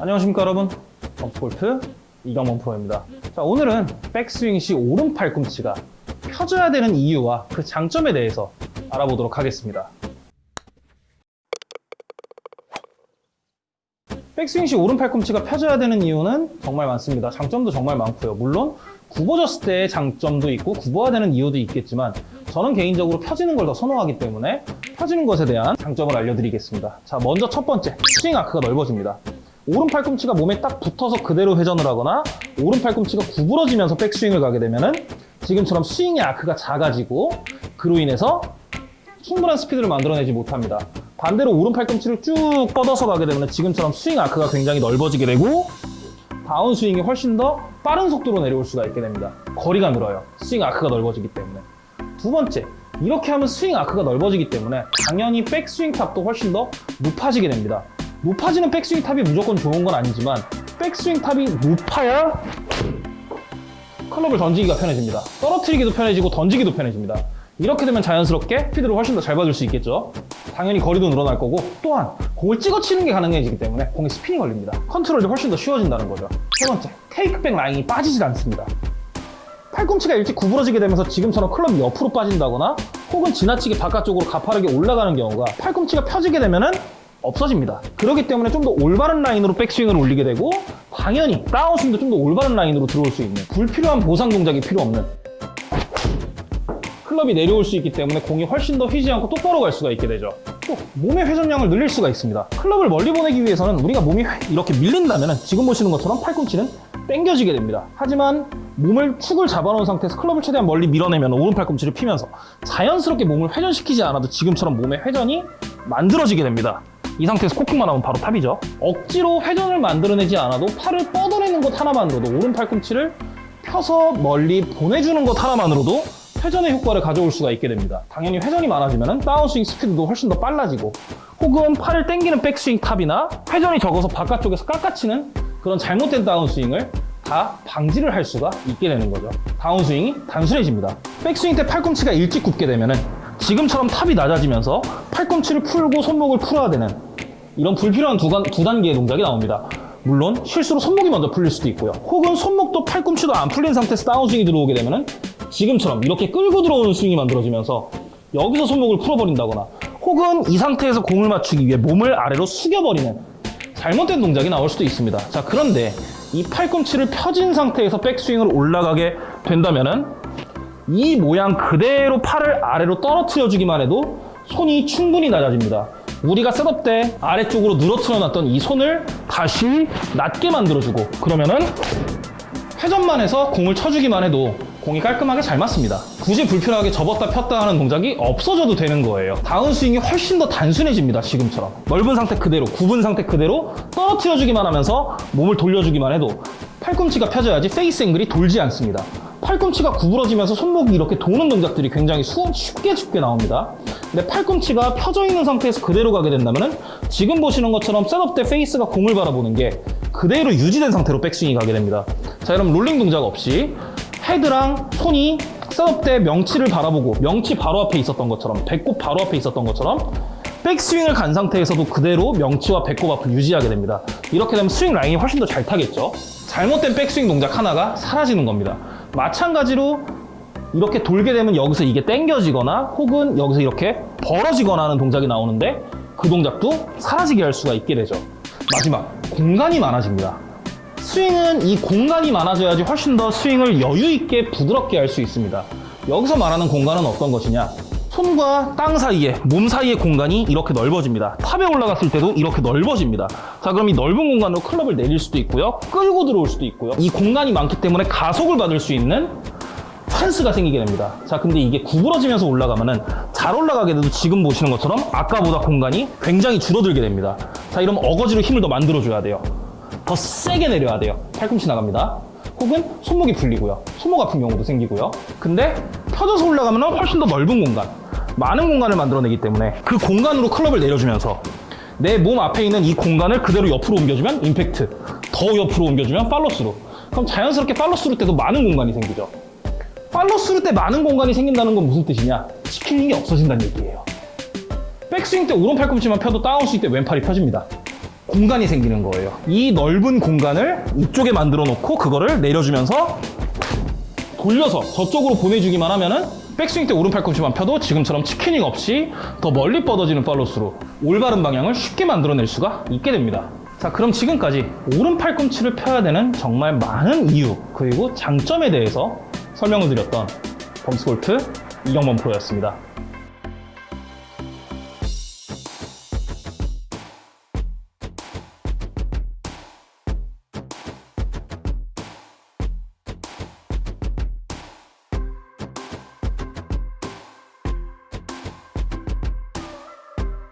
안녕하십니까 여러분? 덤프골프 이강원 프로입니다. 자 오늘은 백스윙 시 오른 팔꿈치가 펴져야 되는 이유와 그 장점에 대해서 알아보도록 하겠습니다. 백스윙 시 오른 팔꿈치가 펴져야 되는 이유는 정말 많습니다. 장점도 정말 많고요. 물론 굽어졌을 때의 장점도 있고 굽어야 되는 이유도 있겠지만 저는 개인적으로 펴지는 걸 더 선호하기 때문에 펴지는 것에 대한 장점을 알려드리겠습니다. 자 먼저 첫 번째. 스윙 아크가 넓어집니다 오른 팔꿈치가 몸에 딱 붙어서 그대로 회전을 하거나 오른 팔꿈치가 구부러지면서 백스윙을 가게 되면은 지금처럼 스윙의 arc가 작아지고 그로 인해서 충분한 스피드를 만들어내지 못합니다. 반대로 오른 팔꿈치를 쭉 뻗어서 가게 되면 지금처럼 스윙 arc가 굉장히 넓어지게 되고 다운 스윙이 훨씬 더 빠른 속도로 내려올 수가 있게 됩니다. 거리가 늘어요. 스윙 arc가 넓어지기 때문에. 두 번째, 이렇게 하면 스윙 arc가 넓어지기 때문에 당연히 백스윙 탑도 훨씬 더 높아지게 됩니다. 높아지는 백스윙 탑이 무조건 좋은 건 아니지만 백스윙 탑이 높아야 클럽을 던지기가 편해집니다. 떨어뜨리기도 편해지고 던지기도 편해집니다. 이렇게 되면 자연스럽게 스피드를 훨씬 더 잘 받을 수 있겠죠. 당연히 거리도 늘어날 거고 또한 공을 찍어 치는 게 가능해지기 때문에 공에 스핀이 걸립니다. 컨트롤도 훨씬 더 쉬워진다는 거죠. 세 번째, 테이크백 라인이 빠지질 않습니다. 팔꿈치가 일찍 구부러지게 되면서 지금처럼 클럽이 옆으로 빠진다거나 혹은 지나치게 바깥쪽으로 가파르게 올라가는 경우가 팔꿈치가 펴지게 되면 은 없어집니다. 그렇기 때문에 좀 더 올바른 라인으로 백스윙을 올리게 되고 당연히 다운스윙도 좀 더 올바른 라인으로 들어올 수 있는 불필요한 보상 동작이 필요 없는 클럽이 내려올 수 있기 때문에 공이 훨씬 더 휘지 않고 똑바로 갈 수가 있게 되죠. 또 몸의 회전량을 늘릴 수가 있습니다. 클럽을 멀리 보내기 위해서는 우리가 몸이 이렇게 밀린다면 지금 보시는 것처럼 팔꿈치는 당겨지게 됩니다. 하지만 몸을 축을 잡아놓은 상태에서 클럽을 최대한 멀리 밀어내면 오른 팔꿈치를 피면서 자연스럽게 몸을 회전시키지 않아도 지금처럼 몸의 회전이 만들어지게 됩니다. 이 상태에서 코킹만 하면 바로 탑이죠. 억지로 회전을 만들어내지 않아도 팔을 뻗어내는 것 하나만으로도 오른 팔꿈치를 펴서 멀리 보내주는 것 하나만으로도 회전의 효과를 가져올 수가 있게 됩니다. 당연히 회전이 많아지면 다운스윙 스피드도 훨씬 더 빨라지고 혹은 팔을 당기는 백스윙 탑이나 회전이 적어서 바깥쪽에서 깎아치는 그런 잘못된 다운스윙을 다 방지를 할 수가 있게 되는 거죠. 다운스윙이 단순해집니다. 백스윙 때 팔꿈치가 일찍 굽게 되면 지금처럼 탑이 낮아지면서 팔꿈치를 풀고 손목을 풀어야 되는 이런 불필요한 두, 간, 두 단계의 동작이 나옵니다. 물론 실수로 손목이 먼저 풀릴 수도 있고요. 혹은 손목도 팔꿈치도 안 풀린 상태에서 다운스윙이 들어오게 되면 지금처럼 이렇게 끌고 들어오는 스윙이 만들어지면서 여기서 손목을 풀어버린다거나 혹은 이 상태에서 공을 맞추기 위해 몸을 아래로 숙여버리는 잘못된 동작이 나올 수도 있습니다. 자 그런데 이 팔꿈치를 펴진 상태에서 백스윙을 올라가게 된다면 은 이 모양 그대로 팔을 아래로 떨어뜨려 주기만 해도 손이 충분히 낮아집니다. 우리가 셋업 때 아래쪽으로 늘어뜨려 놨던 이 손을 다시 낮게 만들어주고 그러면은 회전만 해서 공을 쳐주기만 해도 공이 깔끔하게 잘 맞습니다. 굳이 불필요하게 접었다 폈다 하는 동작이 없어져도 되는 거예요. 다운스윙이 훨씬 더 단순해집니다. 지금처럼. 넓은 상태 그대로, 굽은 상태 그대로 떨어뜨려주기만 하면서 몸을 돌려주기만 해도 팔꿈치가 펴져야지 페이스 앵글이 돌지 않습니다. 팔꿈치가 구부러지면서 손목이 이렇게 도는 동작들이 굉장히 수, 쉽게 쉽게 나옵니다. 근데 팔꿈치가 펴져 있는 상태에서 그대로 가게 된다면 지금 보시는 것처럼 setup 때 페이스가 공을 바라보는 게 그대로 유지된 상태로 백스윙이 가게 됩니다. 자, 여러분 롤링 동작 없이 헤드랑 손이 setup 때 명치를 바라보고 명치 바로 앞에 있었던 것처럼 배꼽 바로 앞에 있었던 것처럼 백스윙을 간 상태에서도 그대로 명치와 배꼽 앞을 유지하게 됩니다. 이렇게 되면 스윙 라인이 훨씬 더 잘 타겠죠. 잘못된 백스윙 동작 하나가 사라지는 겁니다. 마찬가지로 이렇게 돌게 되면 여기서 이게 당겨지거나 혹은 여기서 이렇게 벌어지거나 하는 동작이 나오는데 그 동작도 사라지게 할 수가 있게 되죠. 마지막, 공간이 많아집니다. 스윙은 이 공간이 많아져야지 훨씬 더 스윙을 여유 있게 부드럽게 할 수 있습니다. 여기서 말하는 공간은 어떤 것이냐? 손과 땅 사이에, 몸 사이의 공간이 이렇게 넓어집니다. 탑에 올라갔을 때도 이렇게 넓어집니다. 자, 그럼 이 넓은 공간으로 클럽을 내릴 수도 있고요. 끌고 들어올 수도 있고요. 이 공간이 많기 때문에 가속을 받을 수 있는 찬스가 생기게 됩니다. 자, 근데 이게 구부러지면서 올라가면은 잘 올라가게 돼도 지금 보시는 것처럼 아까보다 공간이 굉장히 줄어들게 됩니다. 자, 이러면 어거지로 힘을 더 만들어줘야 돼요. 더 세게 내려야 돼요. 팔꿈치 나갑니다. 혹은 손목이 풀리고요. 손목 아픈 경우도 생기고요. 근데 펴져서 올라가면 훨씬 더 넓은 공간, 많은 공간을 만들어내기 때문에 그 공간으로 클럽을 내려주면서 내 몸 앞에 있는 이 공간을 그대로 옆으로 옮겨주면 임팩트, 더 옆으로 옮겨주면 팔로스루. 그럼 자연스럽게 팔로스루 때도 많은 공간이 생기죠. 팔로스루 때 많은 공간이 생긴다는 건 무슨 뜻이냐? chicken wing이 없어진다는 얘기예요. 백스윙 때 오른 팔꿈치만 펴도 다운스윙 때 왼팔이 펴집니다. 공간이 생기는 거예요. 이 넓은 공간을 이쪽에 만들어 놓고 그거를 내려주면서 돌려서 저쪽으로 보내주기만 하면은 백스윙 때 오른 팔꿈치만 펴도 지금처럼 chicken wing 없이 더 멀리 뻗어지는 팔로스로 올바른 방향을 쉽게 만들어낼 수가 있게 됩니다. 자, 그럼 지금까지 오른 팔 꿈치를 펴야 되는 정말 많은 이유 그리고 장점에 대해서 설명을 드렸던 범스골프 이경범 프로였습니다.